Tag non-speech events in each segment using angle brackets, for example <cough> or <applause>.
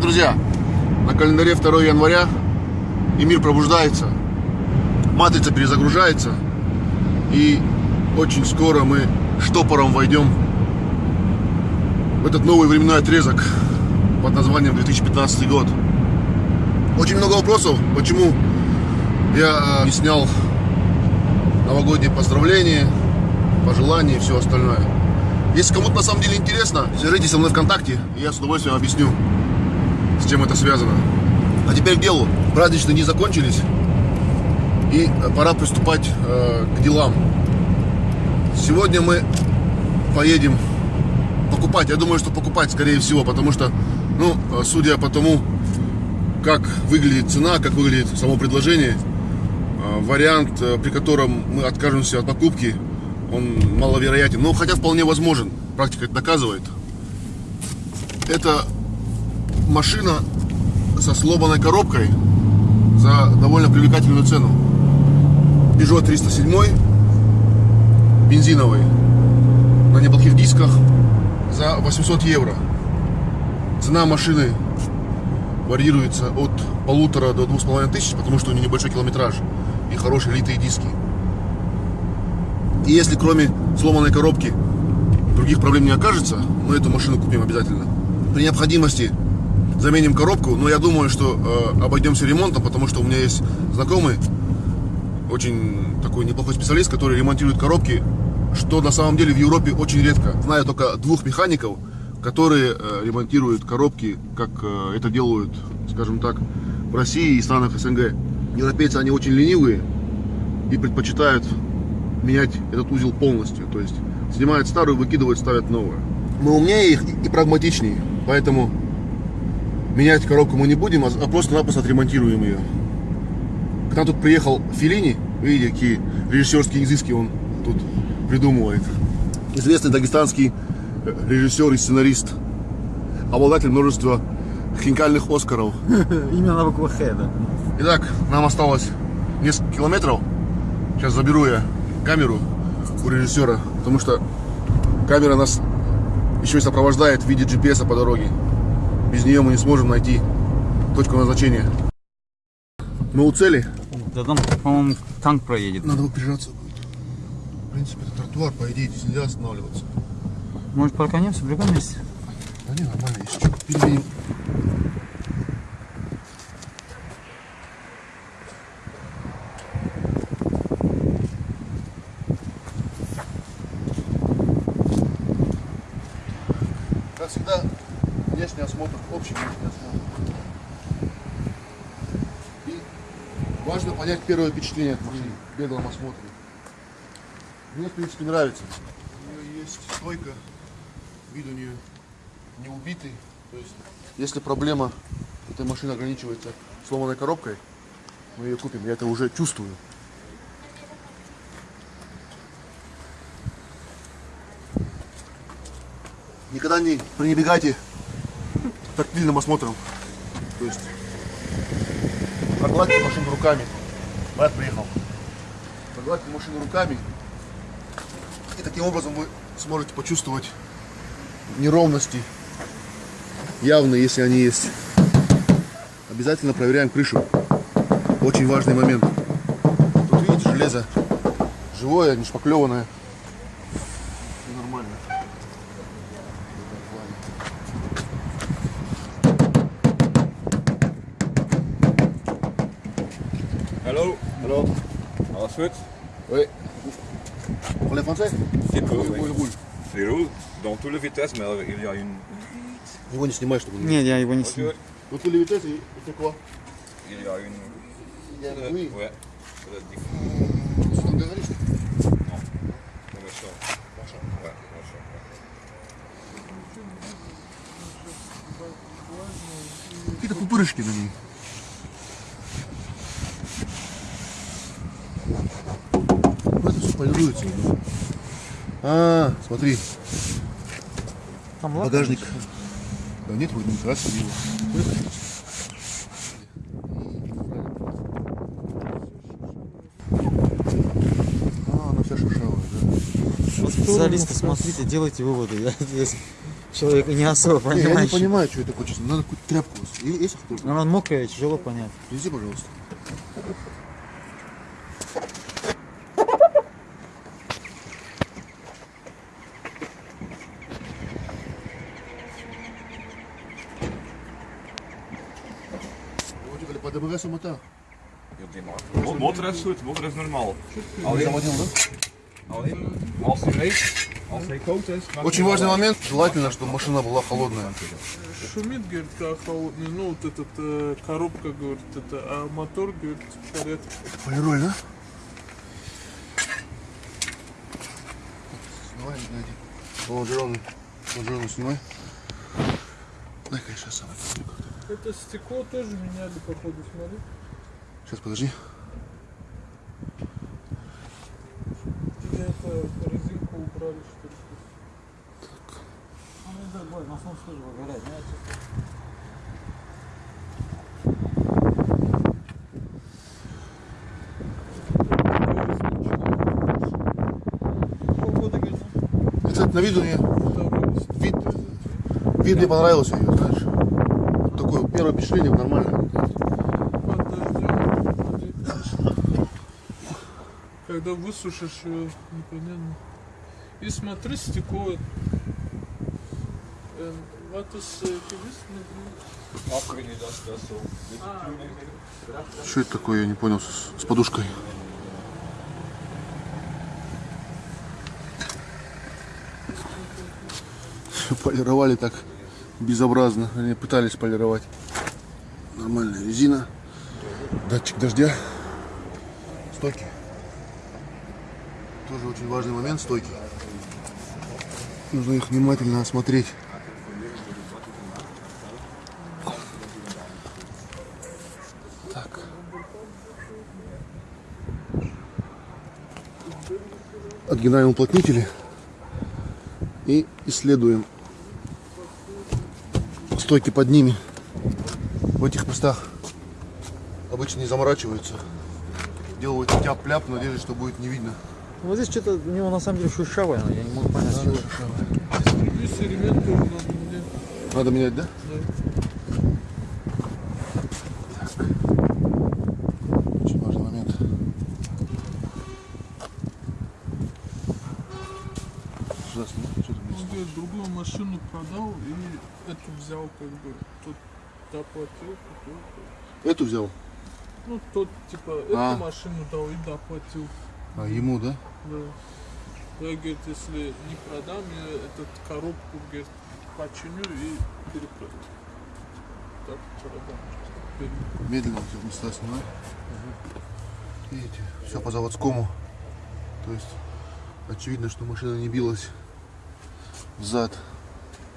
Привет, друзья! На календаре 2 января и мир пробуждается, матрица перезагружается и очень скоро мы штопором войдем в этот новый временной отрезок под названием 2015 год. Очень много вопросов, почему я не снял новогодние поздравления, пожелания и все остальное. Если кому-то на самом деле интересно, свяжитесь со мной ВКонтакте, и я с удовольствием объясню, с чем это связано. А теперь к делу. Праздничные дни закончились, и пора приступать э, к делам. Сегодня мы поедем покупать. Я думаю, что покупать, скорее всего, потому что, ну, судя по тому, как выглядит цена, как выглядит само предложение, э, вариант, э, при котором мы откажемся от покупки, он маловероятен, но хотя вполне возможен, практика это доказывает. Это машина со сломанной коробкой за довольно привлекательную цену. Peugeot 307, бензиновый, на неплохих дисках, за 800 евро. Цена машины варьируется от полутора до двух с половиной тысяч, потому что у нее небольшой километраж и хорошие литые диски. И если кроме сломанной коробки других проблем не окажется, мы эту машину купим обязательно. При необходимости заменим коробку, но я думаю, что э, обойдемся ремонтом, потому что у меня есть знакомый, очень такой неплохой специалист, который ремонтирует коробки, что на самом деле в Европе очень редко. Знаю только двух механиков, которые э, ремонтируют коробки, как э, это делают, скажем так, в России и странах СНГ. Европейцы, они очень ленивые и предпочитают менять этот узел полностью. То есть снимают старую, выкидывают, ставят новую. Мы умнее их и прагматичнее, поэтому менять коробку мы не будем, а просто-напросто отремонтируем ее. К нам тут приехал Филини, видите, какие режиссерские изыски он тут придумывает. Известный дагестанский э, режиссер и сценарист, обладатель множества хинкальных Оскаров. <laughs> Именно на букву Х, да. Итак, нам осталось несколько километров. Сейчас заберу я камеру у режиссера, потому что камера нас еще и сопровождает в виде GPS по дороге. Без нее мы не сможем найти точку назначения. Мы у цели. Да там, по-моему, танк проедет. Надо будет. В принципе, это тротуар, по идее, здесь нельзя останавливаться. Может, парканемся в другом месте? Да не, нормально, если что. Передвинем. Как всегда, внешний осмотр, общий внешний осмотр. И важно понять первое впечатление от машины беглом осмотре. Мне, в принципе, нравится. У нее есть стойка, вид у нее не убитый. То есть, если проблема этой машины ограничивается сломанной коробкой, мы ее купим. Я это уже чувствую. Никогда не пренебегайте тактильным осмотром. То есть погладьте машину руками. Брат приехал. Погладьте машину руками. И таким образом вы сможете почувствовать неровности, явные, если они есть. Обязательно проверяем крышу. Очень важный момент. Тут видите, железо живое, не шпаклеванное. Alles goed? Oui. Vous parlez français Dit Oui, roule, oui, oui. roule. Il roule dans toutes les vitesses, mais il y a une. Его не снимай, чтобы не... Нет, я его не Ok. сниму. Вот tous les vitesses, et c'est quoi Il y a une. Il y a Euh, oui. Ouais. C'est la diff- Что там говоришь? Commercial. Ouais, commercial, ouais. Какие-то пупырышки на ней. Ну, это все полируется. А, смотри, Там багажник. Да нет, вроде не красили его. А, она вся шершавая, да. Вот специалисты, смотрите, делайте выводы. Я здесь Человек не особо Не, я не понимаю, что это честно. Надо какую-то тряпку. Есть кто Она мокрая, тяжело понять. Принеси, пожалуйста. Вроде по ДБГ самота. Mo- Motor is goed, motor is normaal. Alleen, Заводил, да? alleen als hij reed, als hij koud is. Очень важный момент. Желательно, чтобы машина была холодная. Шумит, говорит, как холодный, ну вот этот э, коробка, говорит, это, а мотор, говорит, в порядке. Полироль, да? Снимай, найди. Лонжероны. Лонжероны снимай. Дай-ка я сейчас сам это как-то. Это стекло тоже меняли, походу, смотри. Сейчас, подожди. Или это резинку убрали, что ли? Это на виду мне, Второй лист. вид, вид мне понравился ее, знаешь. Первое впечатление нормально. Когда высушишь ее, непонятно. И смотри, стекло. Is zo. Dit- Что это такое, я не понял, с, с подушкой. Полировали так безобразно. Они пытались полировать. Нормальная резина. Датчик дождя. Стойки. Тоже очень важный момент стойки. Нужно их внимательно осмотреть. Так. Отгинаем уплотнители и исследуем стойки под ними. В этих местах обычно не заморачиваются. Делают тяп-ляп, в надежде, что будет не видно. Вот здесь что-то у него на самом деле шершавое, я не могу понять, что это. Здесь элемент тоже надо менять. Надо менять, да? Да. Очень важный момент. Сюда снимай, что там Он есть? говорит, другую машину продал и эту взял, как бы. Тот доплатил. Эту взял, Ну, тот, типа, А. эту машину дал и доплатил. а ему, да? Да. Я, говорит, если не продам, я этот коробку, говорит, починю и перепродам. Так, продам. Медленно эти места снимай. Видите, все по заводскому. То есть очевидно, что машина не билась взад.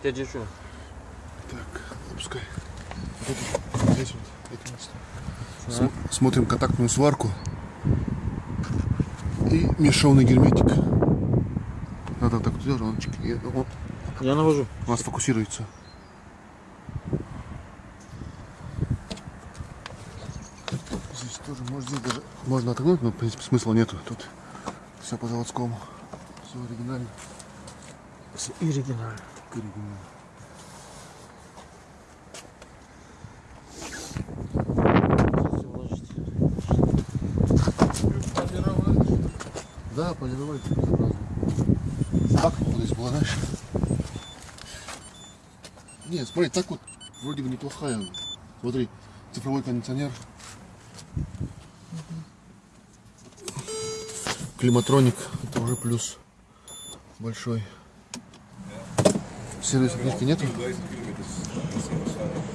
Дядя что? Так, опускай. Вот это, здесь вот, эти места. См- смотрим контактную сварку и мешовный герметик. Надо так делать, он, Я навожу. у нас фокусируется. Здесь тоже, может, здесь даже можно отогнуть, но, в принципе, смысла нету. Тут все по заводскому. Все оригинально. Оригинально. оригинально. Полировали, что ли? Полировать безобразно. Так вот здесь была, знаешь. Нет, смотри, так вот вроде бы неплохая. Смотри, цифровой кондиционер. Климатроник, это уже плюс большой. Сервисной книжки нету? 1000 kilometer is heel waarschijnlijk.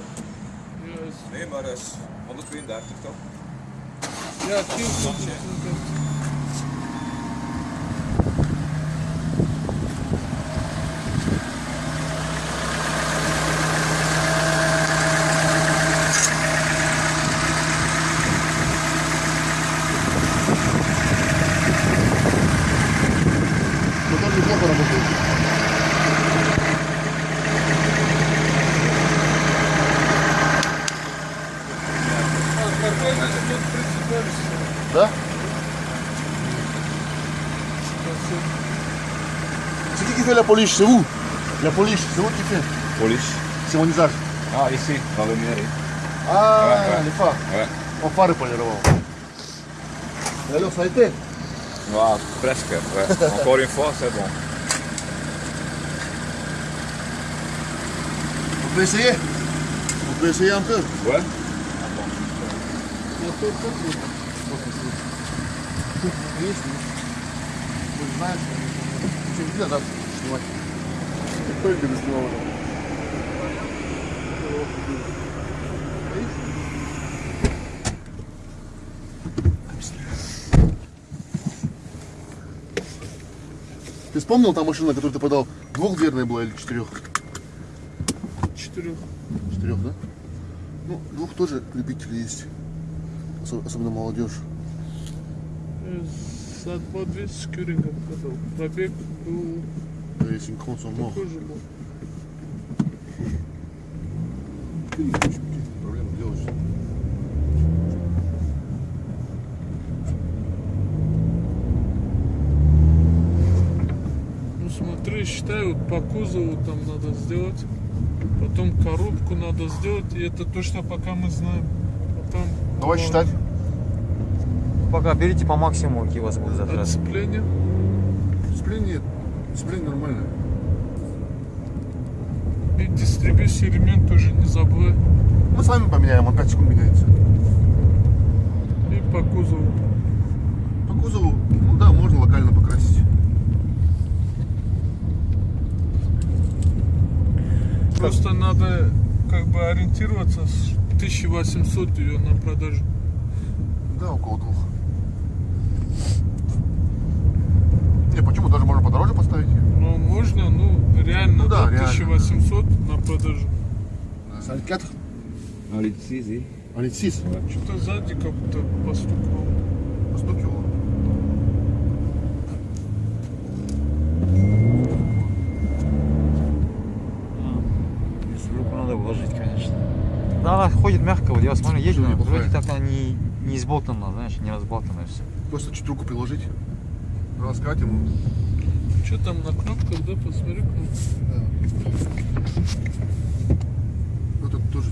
Я, с- Nee, maar dat is 132 toch? я кил, polish, c'est où? La polish, c'est où tu fais? Polish. C'est mon usage. Ah, ici, dans le mairie. Ah, ouais. les Ouais. On part pour les robots. Alors, ça a été? Ah, presque. <laughs> Encore une fois, c'est bon. On peut essayer? On peut essayer un peu Ouais. Ah снимать. Только не снимал. Ты вспомнил та машина, которую ты подал? Двухдверная была или четырех? Четырех. Четырех, да? Ну, двух тоже любители есть. Осо- Особенно молодежь. Э, За 2200 кюрингов продал. Пробег был Да, если не son mort. такой же был. Проблема делаешь. Ну смотри, считай, вот по кузову там надо сделать. Потом коробку надо сделать. И это точно пока мы знаем. Потом Давай э, считать. Пока берите по максимуму, какие у вас будут затраты. Отцепление. Сцепление, сцепление нормальное. И дистрибьюции ремень тоже не забывай. Мы сами поменяем, он 5 секунд меняется. И по кузову. По кузову, ну да, можно локально покрасить. Просто надо как бы ориентироваться с 1800 ее на продажу. Да, около двух. Не, почему? Даже можно подороже поставить ее. Но можно, ну, реально, Ну да, до реально, 1800 на продажу. Саль 4 Allez, ici, ici. Allez, 6. Что-то сзади как будто постукивало. Постукивало. Если руку надо вложить, конечно. Да, она ходит мягко, вот я смотрю, едет, вроде так она не, не изболтана, знаешь, не разболтанная все. Просто чуть руку приложить. Раскатим. Что там на кнопках, да? Посмотри кнопку. Ну тут тоже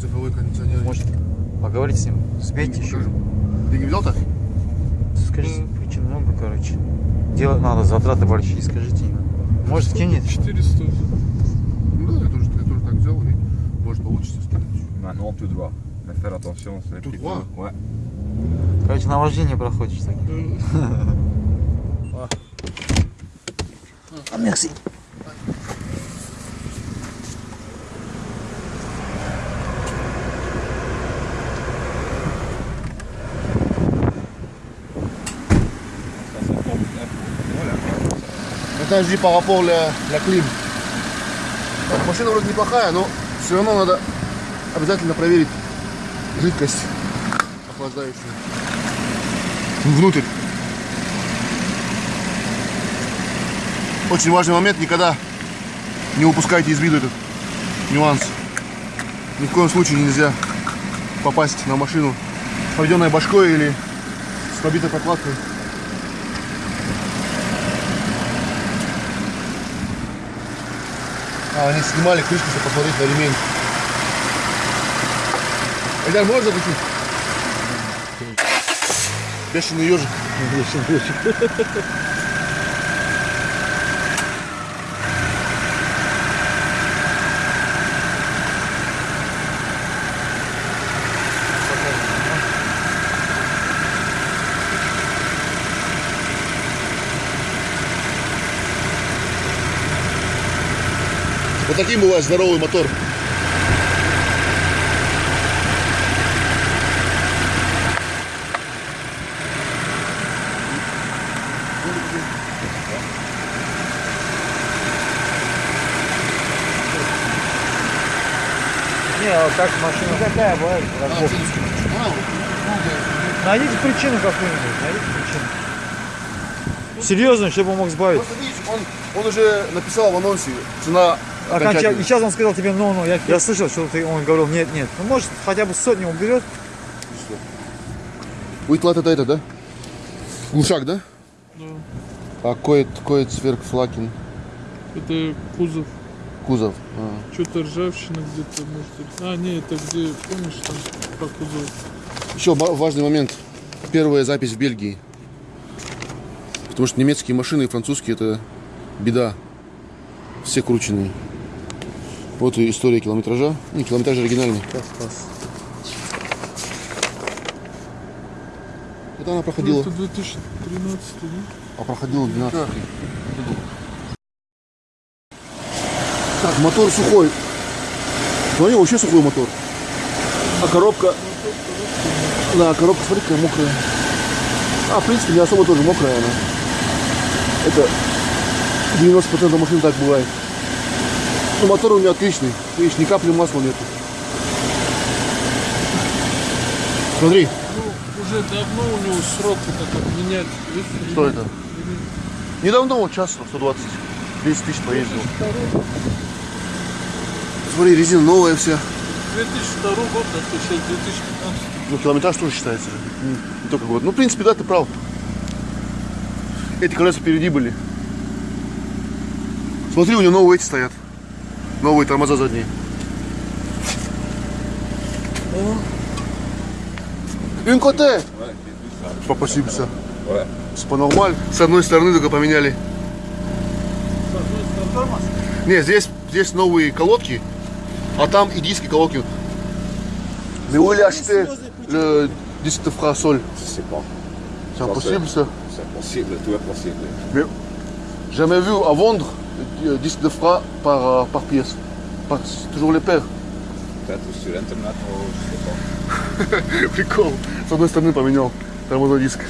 цифровой кондиционер. Может, поговорить с ним, сбейте еще. Ты не взял-то? Скажите, причин много, короче. Делать надо, затраты большие, скажите ему. Может, кинет? 400. Ну да, я тоже, я тоже так взял и может получится. Maintenant, tout droit. Mais faire attention, c'est Tout petit droit peu- Ouais. Короче, на вождение проходишь так. <laughs> Voilà. Maintenant, je dis par rapport à clim. Так, машина вроде неплохая, но все равно надо обязательно проверить жидкость охлаждающую. Внутрь. Очень важный момент, никогда не упускайте из виду этот нюанс. Ни в коем случае нельзя попасть на машину поведенной башкой или с побитой прокладкой. А, они снимали крышку, чтобы посмотреть на ремень. Эльдар, можешь закрутить? Бешеный ежик. Вот таким бывает здоровый мотор. Не, а как машина какая бывает? Найдите причину какую-нибудь, найдите причину. Серьезно, чтобы он мог сбавить. Просто видишь, он, он уже написал в анонсе цена Окончательно. И сейчас он сказал тебе, ну, ну, я, я слышал, что ты, он говорил, нет, нет. Ну, может, хотя бы сотню уберет. Уитлат это это, да? Глушак, да? Да. А коет, коет сверх флакин. Это кузов. Кузов. А. Что-то ржавчина где-то, может быть. А, не, это где, помнишь, там по кузову. Еще важный момент. Первая запись в Бельгии. Потому что немецкие машины и французские это беда. Все крученные. Вот и история километража. Не, километраж оригинальный. Класс, класс. Это она проходила. Это 2013, да? А проходила 12 Так, мотор сухой. Смотри, вообще сухой мотор. А коробка... Да, коробка, смотри, какая мокрая. А, в принципе, не особо тоже мокрая она. Это 90% машин так бывает. Ну, мотор у меня отличный. Видишь, ни капли масла нету. Смотри, Ну, уже давно у него срок этот менять. Что это? Недавно, вот час 120. 10 тысяч поездил. Смотри, резина новая вся. 2002 год, а то сейчас 2015. Ну, километраж тоже считается. Не, не только год. Ну, в принципе, да, ты прав. Эти колеса впереди были. Смотри, у него новые эти стоят. Новые тормоза задние. Une côté. Спасибо. Ouais. C'est pas normal. С одной стороны только поменяли. Не, здесь, здесь новые колодки, а там и диски колодки. Mais où il a acheté le disque de frein sol Je sais pas. C'est impossible ça. C'est possible, tout est possible. Mais jamais vu à vendre un disque de frein par, euh, par pièce. Par- toujours les paires. Sais pas. Прикол. С одной стороны поменял тормозной диск.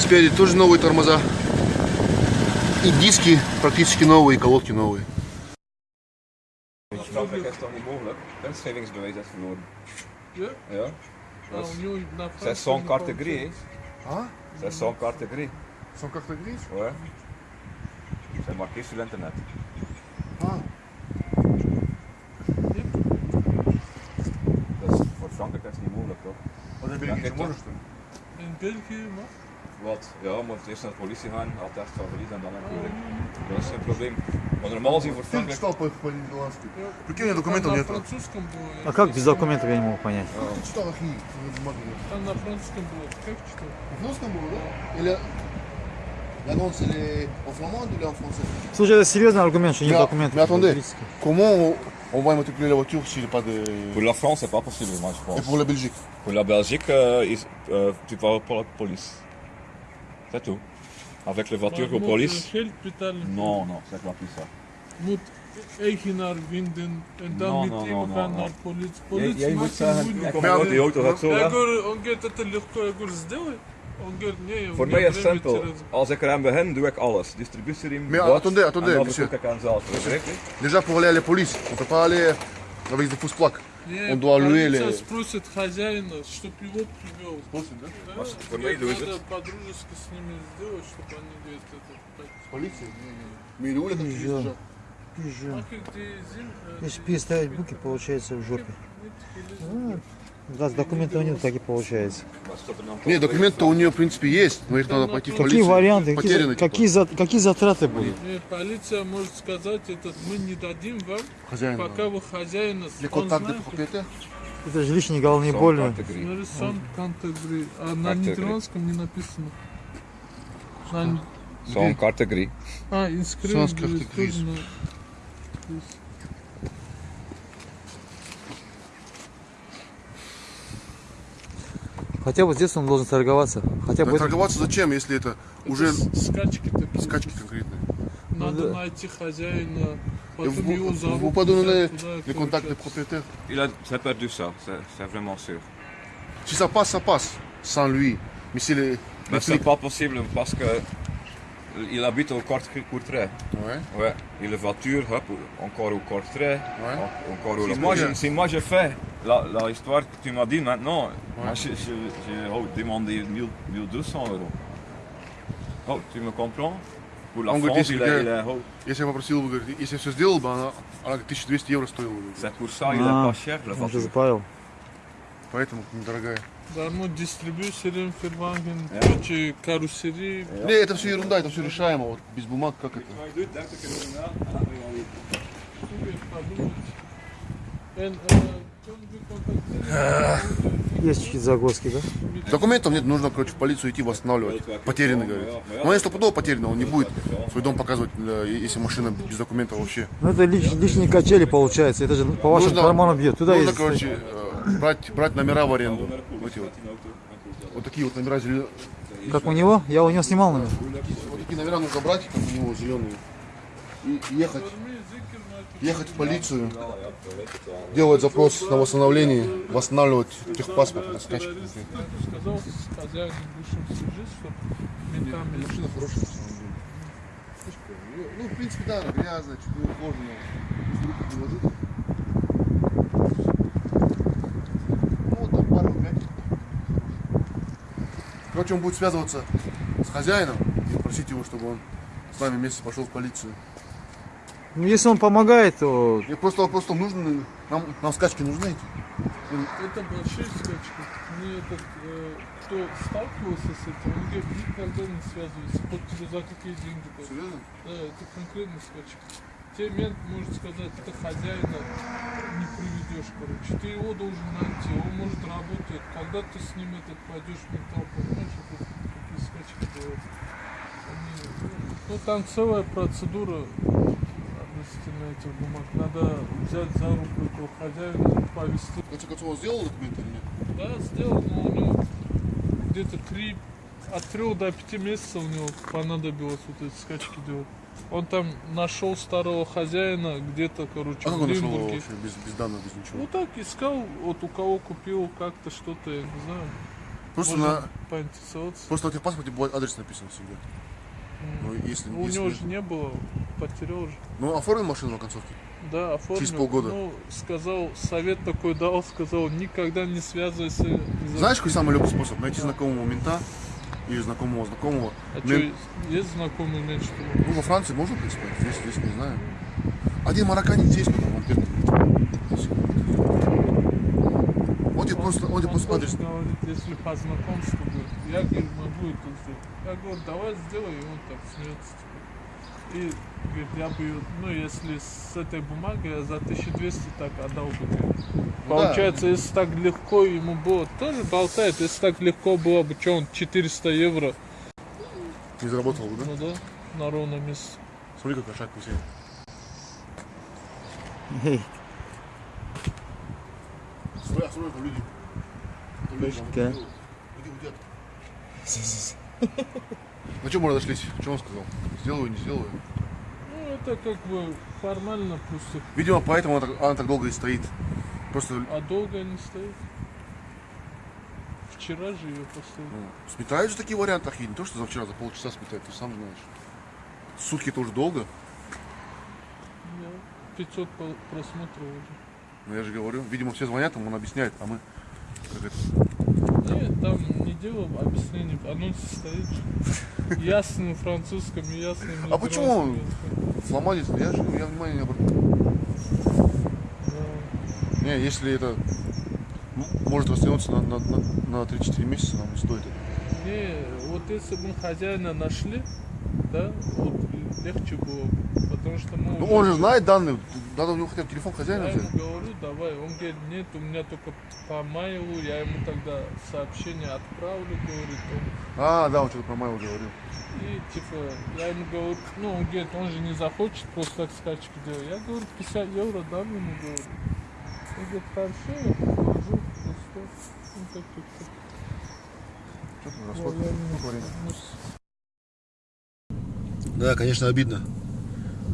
Спереди тоже новые тормоза. И диски практически новые, и колодки новые. In Frankrijk is dat niet mogelijk. Inschrijvingsbewijs is verloren. Ja? Ja. А у него на C'est sans carte grise. А? C'est sans carte grise. Sont carte grise Ouais. C'est marqué sur internet. А. Dus voor Frankrijk is het niet mogelijk toch? А на Бельгии Бельгии можешь, что ли? In België, maar. Wat? Ja, moet eerst naar de politie gaan, attest van verlies en dan natuurlijk. Dat is geen probleem. Maar normaal zien voor Frankrijk. читал по- по-нидерландски? Ja. Прикинь, документов на нет. французском. А как без документов я не могу понять? Ты читал нет. Там на французском было. Как читал? En Frans было, да? Или l'annonce elle est en flamand ou en français Слушай, это серьезный аргумент, что нет документов. mais attendez. Comment on, on va immatriculer la voiture s'il n'y a pas de... Pour la France, c'est pas possible, moi je pense. Et pour la Belgique Pour la Belgique, euh, euh, tu vas pour la police. C'est tout. Avec les voitures aux Maar police. moet geld betalen. Non, non, c'est pas plus ça. Moet eigenaar vinden en dan No, met no, hem no, no, gaan no. naar politie. Jij, Politie jij moet maakt het zeggen, moeilijk. ik Maar ga ja, die auto gaat zo Я weg. говорю, он говорит, это легко. Я говорю, сделай. Он говорит, не, у Voor меня mij is het время simpel. через- Als ik eraan begin, doe ik alles. Distributieriem, Mais bot, attendez, attendez, en dan monsieur. verkoop ik aan zelf. Begrijp je? Déjà pour aller à la police, on ne peut pas aller avec des fausses plaques. Не, Он полиция les- спросит хозяина, чтоб его привел. Да? For Говорит, mij doen ze надо по-дружески с ними сделать, чтобы они говорит, это. Полиция Mais il est où la carte grise déjà Пизжу. А как ты зим, э, Если переставить буки, получается в жопе. нет, Ну, Раз документов нет, так и получается. Нет, документы у нее в принципе есть, но их надо пойти в Какие полицию. варианты, какие, Потеряны, за- типа. какие, за- какие затраты будут? Нет, полиция может сказать, этот мы не дадим вам, Хозяин. пока вы хозяина он знает, Это же лишние головные боли. Смотри, сан категории. А на нидерландском не написано. На- Zo'n categorie. А, инскрипт Sans будет carte тоже grise. на- здесь. Хотя бы здесь он должен торговаться. Хотя бы Да это- торговаться зачем, если это уже Это с- скачки такие. скачки конкретные Надо Ну да. найти хозяина, потом vous, его pouvez pas donner les contacts des propriétaires Il a, c'est perdu ça, c'est, vraiment sûr. Si ça passe, ça passe, sans lui. Mais si les... Mais les c'est pas possible parce que il habite au Court- Courtrai. Ouais, Ouais. Et la voiture, hop, encore au Courtrai. ouais. Encore au... C'est Moi, je, si moi je fais la, la histoire que tu m'as dit maintenant, moi, je, je, je oh, demandé 1000 1200 euros. Oh, tu me comprends Pour la France, il est oh, Если я попросил бы, говорит, если я все сделал бы, она, она говорит, 1200 евро стоила бы. c'est pour ça il est Ah, pas cher la он же запаял. Поэтому недорогая. Darmo distribüsörün firmanın Ja. Türkçe karoseri Не, это все ерунда, это все решаемо. Вот без бумаг как это? Wat je Есть чуть загвоздки, да? Документов нет, нужно, короче, в полицию идти восстанавливать. Потерянный, говорит. Но если стопудово потерянный, он не будет свой дом показывать, э, если машина без документов вообще. Ну это лиш- лишние качели получается. Это же по вашим Нужно- карманам бьет. Туда Нужно, ездить. короче, э, брать, брать номера в аренду. Вот вот. Вот такие вот номера зеленые. Как у него? Я у него снимал номер. Вот такие номера нужно брать, как у него зеленые. И ехать, ехать в полицию, делать запрос на восстановление, восстанавливать техпаспорт на скачке. Сказал с хозяином бывшим свяжись, что ментами Машина хорошая. Ну, в принципе, да, грязная, чуть не ухоженная. Ну, вот там пару пять. Короче, он будет связываться с хозяином и просить его, чтобы он с нами вместе пошел в полицию. Ну если он помогает, то Мне просто вопрос в том, нужны, нам, нам скачки нужны эти? Это большие скачки. Мне этот, э, кто сталкивался с этим, он говорит, никогда не связывайся. Вот тебе за какие деньги. дают. Серьезно? Да, это конкретный скачек. Тебе мент может сказать, это хозяина не приведешь, короче. Ты его должен найти, он может работать. Когда ты с ним этот пойдешь в ментал, понимаешь, это такие скачки делают. Они, ну, ну, там целая процедура относительно этих бумаг. Надо взять за руку этого хозяина, повести. Конце концов, он сделал документы или нет? Да, сделал, но у него где-то три, от трех до пяти месяцев у него понадобилось вот эти скачки делать. Он там нашел старого хозяина где-то, короче, А как в он нашел вообще без, без данных, без ничего? Ну так искал, вот у кого купил как-то что-то, я не знаю. Просто, Можно на, поинтересоваться. просто на техпаспорте будет адрес написан всегда. Ну, если, У если- него же не было, потерял же. Ну, оформил машину на концовке? Да, оформил. Через полгода. Ну, сказал, совет такой дал, сказал, никогда не связывайся. Знаешь, какой самый легкий способ? Найти знакомого мента или знакомого знакомого. А Мен- что, есть знакомый мент, что ли? Ну, во Франции можно, в принципе, здесь, здесь не знаю. Один марокканец здесь, потом он тебе просто, он тебе просто адрес. говорит, если по знакомству, говорит, я говорю, могу это сделать. Я говорю, давай сделай, и он так смеется. И говорит, я бы, ну, если с этой бумагой я за 1200 так отдал бы. тебе». Получается, если так легко ему было, тоже болтает, если так легко было бы, что он 400 евро, Не заработал бы, да? ну да, на ровном месте. Смотри, шаг висит. Эй, Смотри, а смотри, там люди. Там люди, там На чем мы разошлись? Что он сказал? Сделаю, не сделаю? Ну, это как бы формально просто, Видимо, поэтому она так, она так долго и стоит. Просто а долго не стоит. Вчера же ее поставили. ну, сметают же такие варианты, ахи. Не то, что за вчера, за полчаса сметают, ты сам знаешь. Сутки тоже долго. Да, 500 по- просмотров уже. Но я же говорю, видимо, все звонят, ему он объясняет, а мы как это, Нет, там не дело объяснений, анонс стоит. Ясным французском ясным А почему сломались, я же я внимания не обратил. Да. Не, если это может растянуться на, на, на, на 3-4 месяца, нам не стоит это. Не, вот если бы мы хозяина нашли, да, вот легче было бы. Потому что мы Ну уже- он же знает данные, надо у него хотя бы телефон хозяина Я ему взять. говорю, давай. Он говорит, нет, у меня только по майлу, я ему тогда сообщение отправлю, говорит он. А, да, он что-то про Майла говорил. И типа, я ему говорю, ну он говорит, он же не захочет просто так скачки делать. Я говорю, 50 евро дам ему, говорю. Он говорит, хорошо, я положу, и что? Ну как-то. Что ты Я- расход? Ну. Да, конечно, обидно.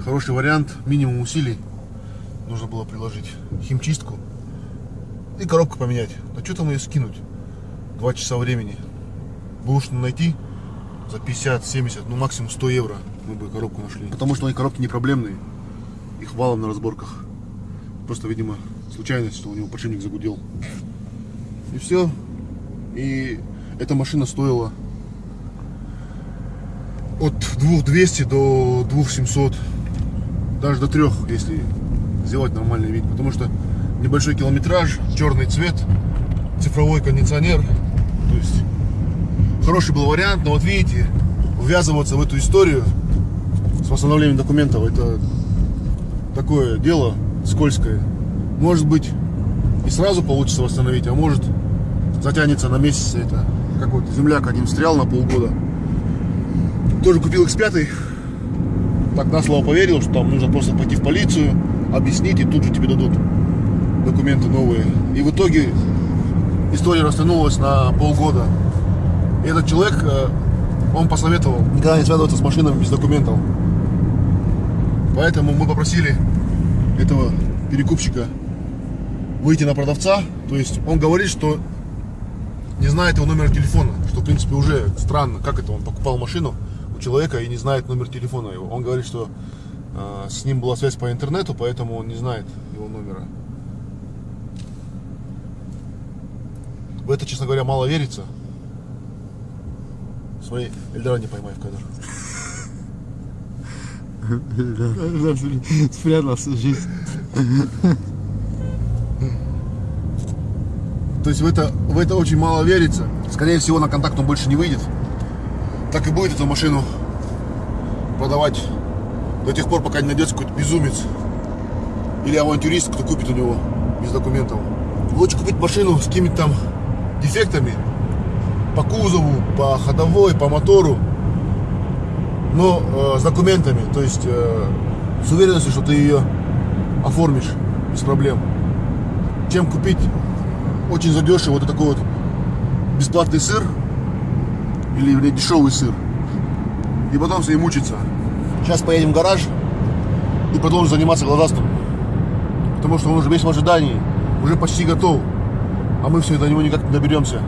Хороший вариант, минимум усилий нужно было приложить. Химчистку и коробку поменять. Да что там ее скинуть? Два часа времени. Что найти за 50-70, ну максимум 100 евро мы бы коробку нашли. Потому что они коробки не проблемные. Их валом на разборках. Просто, видимо, случайность, что у него подшипник загудел. И все. И эта машина стоила от 2200 до 2700 даже до 3 если сделать нормальный вид потому что небольшой километраж черный цвет цифровой кондиционер. То есть хороший был вариант, но вот видите, ввязываться в эту историю с восстановлением документов, это такое дело скользкое. Может быть и сразу получится восстановить, а может затянется на месяц это. Как вот земляк один встрял на полгода. Тоже купил X5. Так на слово поверил, что там нужно просто пойти в полицию, объяснить, и тут же тебе дадут документы новые. И в итоге история растянулась на полгода. И этот человек, э, он посоветовал никогда не связываться с машинами без документов. Поэтому мы попросили этого перекупщика выйти на продавца. То есть он говорит, что не знает его номер телефона. Что, в принципе, уже странно. Как это? Он покупал машину человека и не знает номер телефона его. Он говорит, что э, с ним была связь по интернету, поэтому он не знает его номера. В это, честно говоря, мало верится. Смотри, Эльдора не поймай в кадр. <laughs> Спрятал всю жизнь. То есть в это, в это очень мало верится. Скорее всего, на контакт он больше не выйдет. Так и будет эту машину продавать до тех пор, пока не найдется какой-то безумец или авантюрист, кто купит у него без документов. Лучше купить машину с какими-то там дефектами по кузову, по ходовой, по мотору, но э, с документами, то есть э, с уверенностью, что ты ее оформишь без проблем, чем купить очень задешево вот такой вот бесплатный сыр или вернее, дешевый сыр и потом с ней мучиться. Сейчас поедем в гараж и продолжим заниматься глазастым. Потому что он уже весь в ожидании, уже почти готов. А мы все до него никак не доберемся.